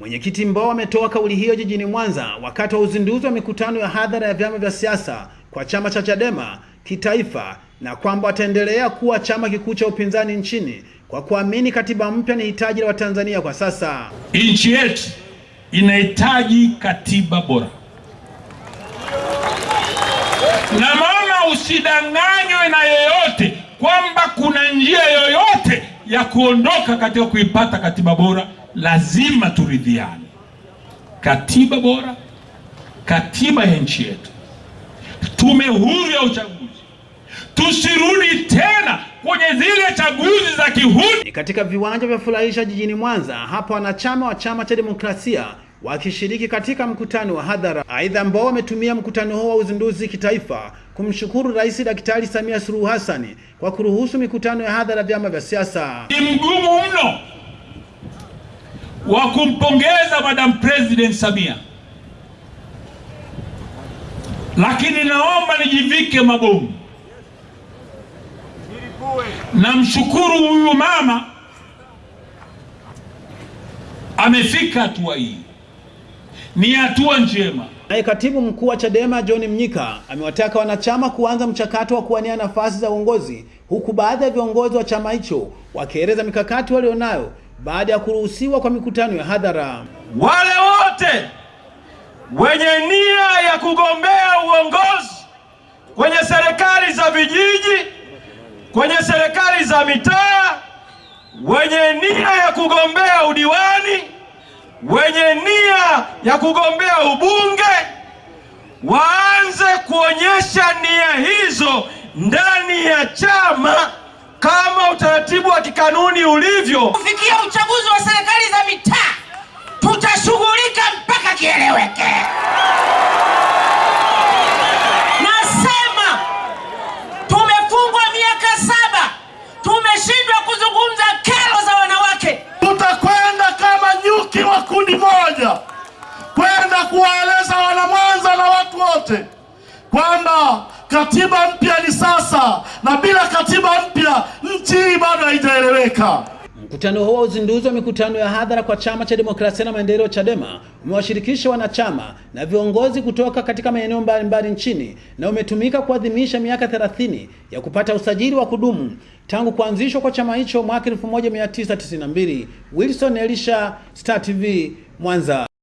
Mwenyekiti Mbowe ametoa kauli hiyo jijini Mwanza wakati wa uzinduzi wa mikutano ya hadhara ya vyama vya siasa kwa chama cha Chadema kitaifa na kwamba wataendelea kuwa chama kikuu cha upinzani nchini kwa kuamini katiba mpya ni hitaji la Watanzania kwa sasa. Nchi yetu inahitaji katiba bora, na maana usidanganywe na yeyote kwamba kuna njia yoyote ya kuondoka katika kuipata katiba bora. Lazima turidhiane, katiba bora, katiba ya nchi yetu, tume huru ya uchaguzi, tusirudi tena kwenye zile chaguzi za kihuni. Ni katika viwanja vya furahisha jijini Mwanza, hapo wanachama wa chama cha demokrasia wakishiriki katika mkutano wa hadhara. Aidha, ambao wametumia mkutano huo wa uzinduzi kitaifa kumshukuru Rais Daktari Samia Suluhu Hassan kwa kuruhusu mikutano ya hadhara vyama vya siasa. Ni mgumu mno wa kumpongeza Madam President Samia, lakini naomba nijivike mabomu. Namshukuru huyu mama amefika hatua hii, ni hatua njema. Naye katibu mkuu wa Chadema John Mnyika amewataka wanachama kuanza mchakato wa kuwania nafasi za uongozi, huku baadhi ya viongozi wa chama hicho wakieleza mikakati walionayo baada ya kuruhusiwa kwa mikutano ya hadhara. Wale wote wenye nia ya kugombea uongozi kwenye serikali za vijiji, kwenye serikali za mitaa, wenye nia ya kugombea udiwani, wenye nia ya kugombea ubunge, waanze kuonyesha nia hizo ndani ya chama kikanuni ulivyo. Kufikia uchaguzi wa serikali za mitaa, tutashughulika mpaka kieleweke. Nasema tumefungwa miaka saba, tumeshindwa kuzungumza kero za wanawake. Tutakwenda kama nyuki wa kundi moja kwenda kuwaeleza wanamwanza na watu wote kwamba katiba mpya ni sasa, na bila katiba mpya nchi hii bado haijaeleweka. Mkutano huo wa uzinduzi wa mikutano ya hadhara kwa chama cha demokrasia na maendeleo Chadema umewashirikisha wanachama na viongozi kutoka katika maeneo mbalimbali nchini na umetumika kuadhimisha miaka 30 ya kupata usajili wa kudumu tangu kuanzishwa kwa chama hicho mwaka 1992. Wilson Elisha, Star TV, Mwanza.